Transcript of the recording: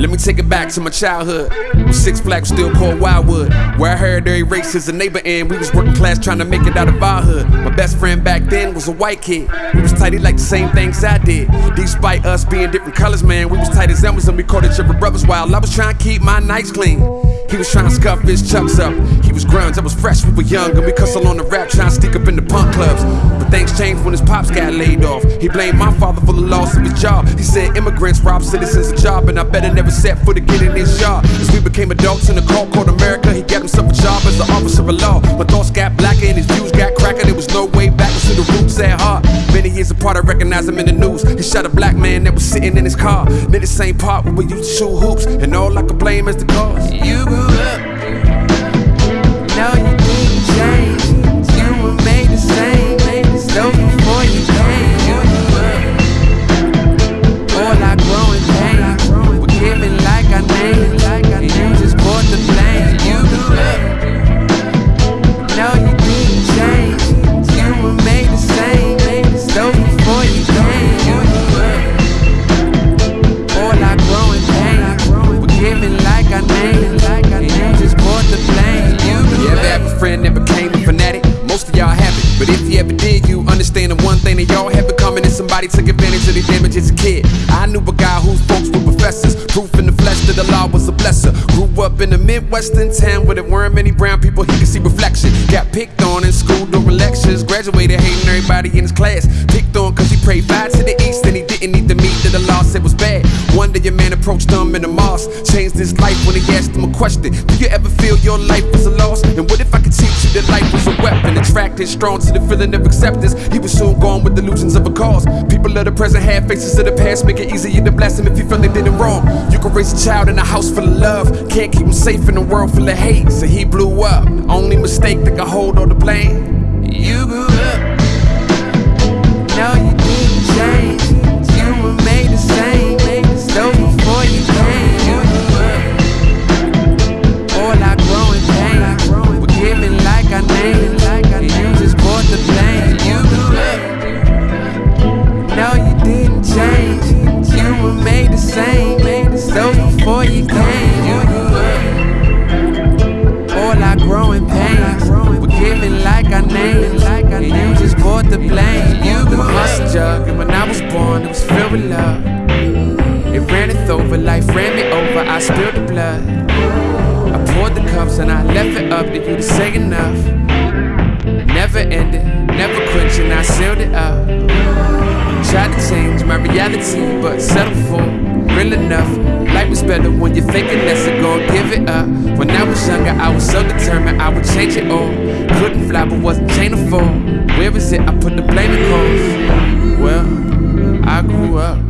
Let me take it back to my childhood. Six Flags still called Wildwood. Where I heard every race is a neighbor and we was working class trying to make it out of our hood. My best friend back then was a white kid. We was tight, he liked the same things I did. Despite us being different colors, man, we was tight as Elmas and we called each other brothers while I was trying to keep my nights clean. He was trying to scuff his chucks up. He was grunge, I was fresh, we were young, and we cussle on the rap, trying to stick up in the punk clubs. But things changed when his pops got laid off. He blamed my father for the loss of his job. He said immigrants rob citizens of job, and I better never set foot again in his yard. As we became adults in a car called America, he got himself a job as an officer of law. My thoughts got blacker and his views got cracker. There was no way back to the roots at heart. Years apart, I recognize him in the news. He shot a black man that was sitting in his car. Then the same part where we used to shoot hoops, and all I could blame is the cause. You grew up. Somebody took advantage of their damage as a kid. I knew a guy whose folks were professors, proof in the flesh that the law was a blesser. Grew up in a Midwestern town where there weren't many brown people he could see reflection. Got picked on in school during lectures, graduated hating everybody in his class. Picked on cause he prayed five to the east and he didn't need the meat that the law said was bad. One day your man approached him in the mosque, changed his life when he asked him a question. Do you ever feel your life was a loss? And what if I could teach you that life a strong to the feeling of acceptance. He was soon gone with delusions of a cause. People of the present had faces of the past, make it easier to bless them if you feel they did it wrong. You can raise a child in a house full of love, can't keep him safe in a world full of hate. So he blew up. Only mistake that can hold all the blame. You grew up. No, you didn't change. You were made the over, life ran me over, I spilled the blood. I poured the cups and I left it up to you to say enough. Never ended, never quenching, I sealed it up. Tried to change my reality, but settled for real enough. Life was better when you're thinking that's a gon' give it up. When I was younger, I was so determined I would change it all. Couldn't fly, but wasn't chain to fall. Where is it? I put the blame in cause. Well, I grew up.